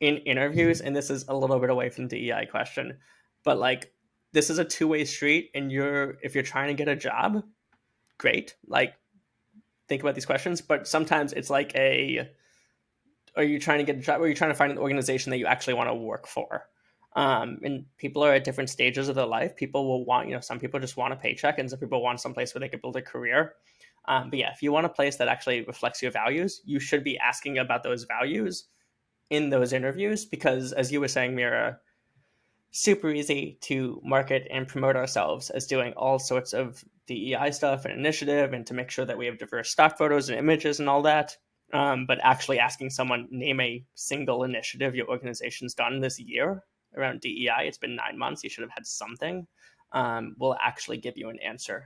in interviews, and this is a little bit away from DEI question, but like this is a two way street, and you're if you're trying to get a job, great. Like think about these questions, but sometimes it's like a are you trying to get a job or are you trying to find an organization that you actually want to work for? Um, and people are at different stages of their life. People will want, you know, some people just want a paycheck and some people want some place where they can build a career. Um, but yeah, if you want a place that actually reflects your values, you should be asking about those values in those interviews because, as you were saying, Mira, super easy to market and promote ourselves as doing all sorts of DEI stuff and initiative and to make sure that we have diverse stock photos and images and all that. Um, but actually asking someone name a single initiative your organization's done this year around DEI, it's been nine months, you should have had something, um, will actually give you an answer